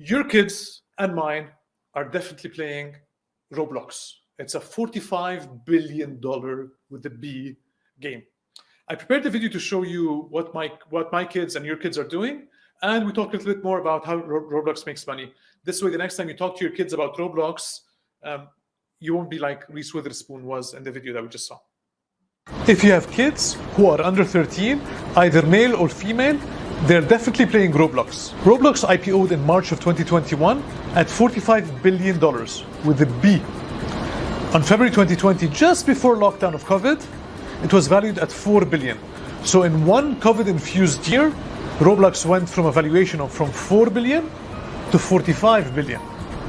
your kids and mine are definitely playing Roblox. It's a $45 billion with a B game. I prepared the video to show you what my what my kids and your kids are doing, and we talked a little bit more about how Roblox makes money. This way, the next time you talk to your kids about Roblox, um, you won't be like Reese Witherspoon was in the video that we just saw. If you have kids who are under 13, either male or female, they're definitely playing Roblox. Roblox IPO'd in March of 2021 at $45 billion with a B. On February 2020, just before lockdown of COVID, it was valued at 4 billion. So in one COVID-infused year, Roblox went from a valuation of from 4 billion to 45 billion.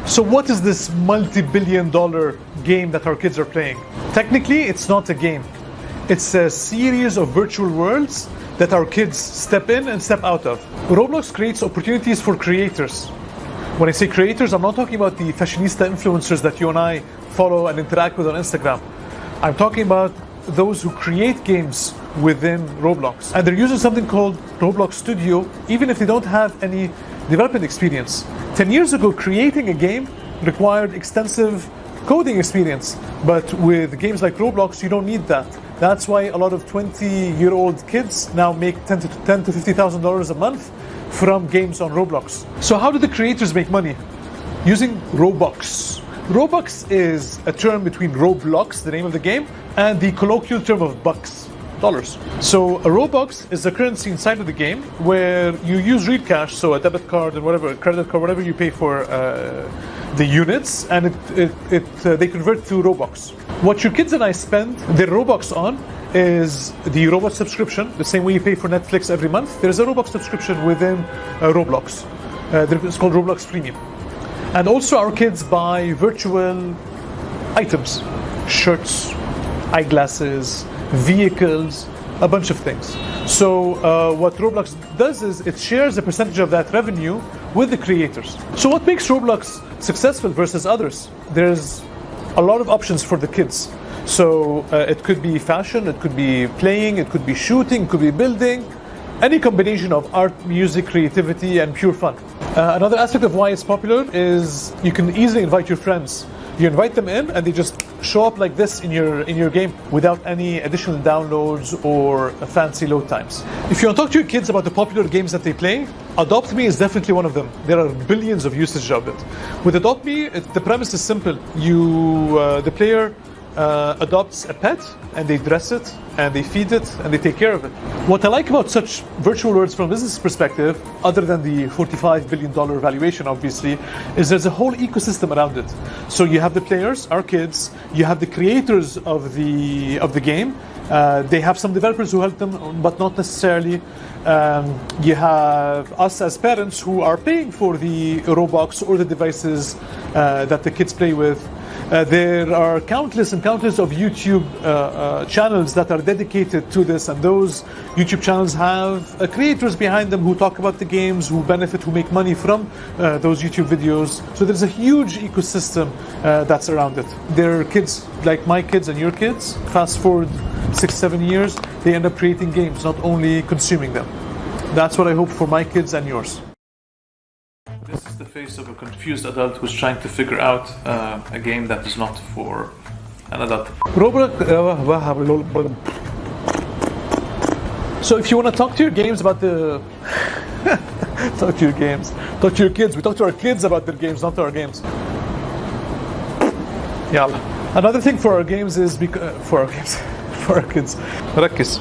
So what is this multi-billion dollar game that our kids are playing? Technically, it's not a game. It's a series of virtual worlds that our kids step in and step out of. Roblox creates opportunities for creators. When I say creators, I'm not talking about the fashionista influencers that you and I follow and interact with on Instagram. I'm talking about those who create games within Roblox. And they're using something called Roblox Studio, even if they don't have any development experience. 10 years ago, creating a game required extensive coding experience. But with games like Roblox, you don't need that. That's why a lot of 20-year-old kids now make 10 to 10 to 50,000 dollars a month from games on Roblox. So how do the creators make money? Using Robux. Robux is a term between Roblox, the name of the game, and the colloquial term of bucks, dollars. So a Robux is the currency inside of the game where you use real cash, so a debit card and whatever, credit card, whatever you pay for uh, the units, and it, it, it uh, they convert to Robux. What your kids and I spend their Robux on is the Roblox subscription, the same way you pay for Netflix every month. There's a Roblox subscription within uh, Roblox. Uh, it's called Roblox Premium. And also our kids buy virtual items, shirts, eyeglasses, vehicles, a bunch of things. So uh, what Roblox does is it shares a percentage of that revenue with the creators. So what makes Roblox successful versus others? There's a lot of options for the kids. So uh, it could be fashion, it could be playing, it could be shooting, it could be building, any combination of art, music, creativity, and pure fun. Uh, another aspect of why it's popular is you can easily invite your friends. You invite them in and they just show up like this in your in your game without any additional downloads or fancy load times. If you want to talk to your kids about the popular games that they play, Adopt Me is definitely one of them. There are billions of usage of it. With Adopt Me, it, the premise is simple. You, uh, the player uh, adopts a pet and they dress it and they feed it and they take care of it. What I like about such virtual worlds from a business perspective, other than the $45 billion valuation, obviously, is there's a whole ecosystem around it. So you have the players, our kids, you have the creators of the of the game. Uh, they have some developers who help them, but not necessarily. Um, you have us as parents who are paying for the Robux or the devices uh, that the kids play with. Uh, there are countless and countless of YouTube uh, uh, channels that are dedicated to this, and those YouTube channels have uh, creators behind them who talk about the games, who benefit, who make money from those YouTube videos. So there's a huge ecosystem that's around it. There are kids like my kids and your kids. Fast forward six, seven years, they end up creating games, not only consuming them. That's what I hope for my kids and yours. This is the face of a confused adult who's trying to figure out uh, a game that is not for an adult. So if you want to talk to your games about the... talk to your games. Talk to your kids. We talk to our kids about their games, not to our games. Yeah. Another thing for our games is... Because, for our games. for our kids. ركز.